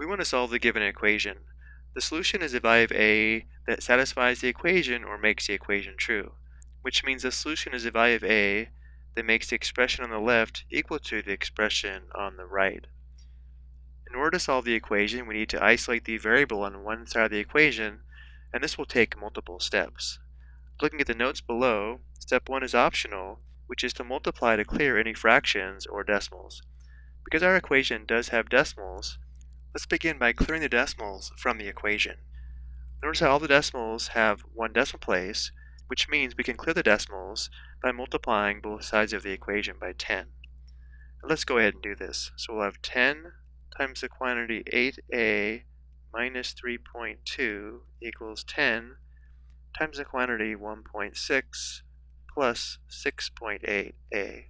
We want to solve the given equation. The solution is a value of a that satisfies the equation or makes the equation true, which means the solution is a value of a that makes the expression on the left equal to the expression on the right. In order to solve the equation, we need to isolate the variable on one side of the equation, and this will take multiple steps. Looking at the notes below, step 1 is optional, which is to multiply to clear any fractions or decimals. Because our equation does have decimals, let's begin by clearing the decimals from the equation. Notice how all the decimals have one decimal place, which means we can clear the decimals by multiplying both sides of the equation by 10. let's go ahead and do this. So we'll have 10 times the quantity 8a minus 3.2 equals 10 times the quantity 1.6 plus 6.8a.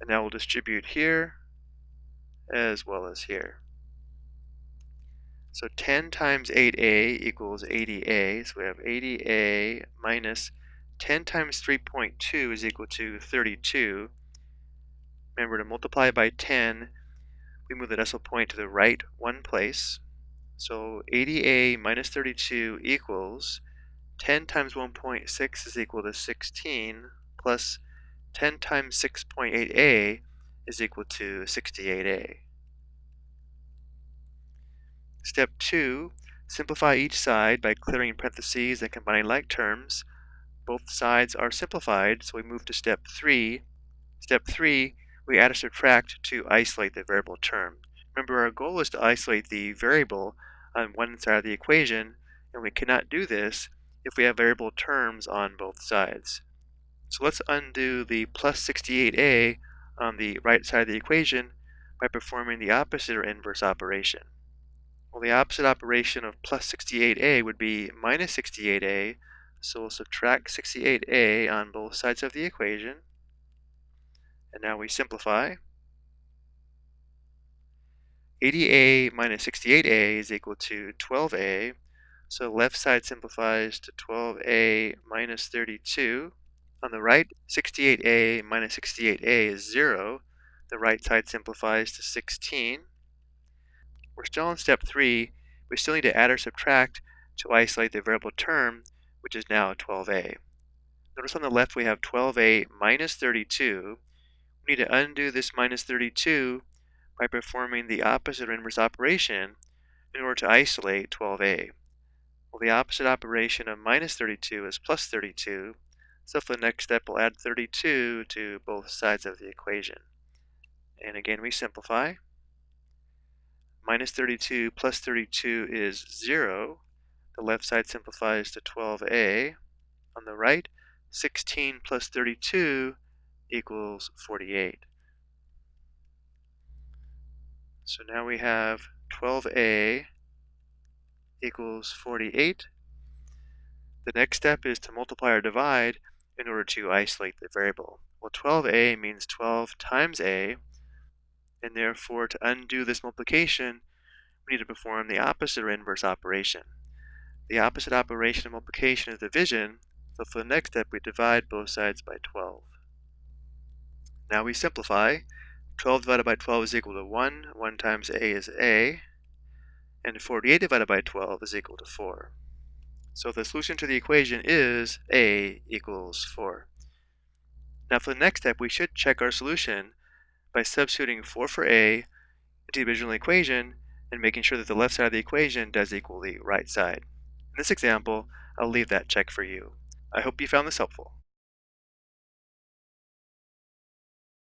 And now we'll distribute here as well as here. So 10 times 8a equals 80a, so we have 80a minus 10 times 3.2 is equal to 32. Remember to multiply by 10 we move the decimal point to the right one place. So 80a minus 32 equals 10 times 1.6 is equal to 16 plus 10 times 6.8a is equal to 68a. Step 2, simplify each side by clearing parentheses and combining like terms. Both sides are simplified, so we move to step 3. Step 3, we add or subtract to isolate the variable term. Remember, our goal is to isolate the variable on one side of the equation, and we cannot do this if we have variable terms on both sides. So let's undo the plus 68a on the right side of the equation by performing the opposite or inverse operation. Well, the opposite operation of plus 68a would be minus 68a, so we'll subtract 68a on both sides of the equation, and now we simplify. 80a minus 68a is equal to 12a. So left side simplifies to 12a minus 32. On the right, 68a minus 68a is 0. The right side simplifies to 16. We're still on step 3. We still need to add or subtract to isolate the variable term, which is now 12a. Notice on the left we have 12a minus 32 we need to undo this minus 32 by performing the opposite or inverse operation in order to isolate 12a. Well, the opposite operation of minus 32 is plus 32, so for the next step we'll add 32 to both sides of the equation. And again we simplify. Minus 32 plus 32 is 0. The left side simplifies to 12a. On the right, 16 plus 32 equals 48. So now we have 12a equals 48. The next step is to multiply or divide in order to isolate the variable. Well, 12a means 12 times a, and therefore to undo this multiplication, we need to perform the opposite or inverse operation. The opposite operation of multiplication is division, so for the next step we divide both sides by 12. Now we simplify. 12 divided by 12 is equal to 1. 1 times a is a. And 48 divided by 12 is equal to 4. So the solution to the equation is a equals 4. Now for the next step, we should check our solution by substituting 4 for a into the original equation and making sure that the left side of the equation does equal the right side. In this example, I'll leave that check for you. I hope you found this helpful.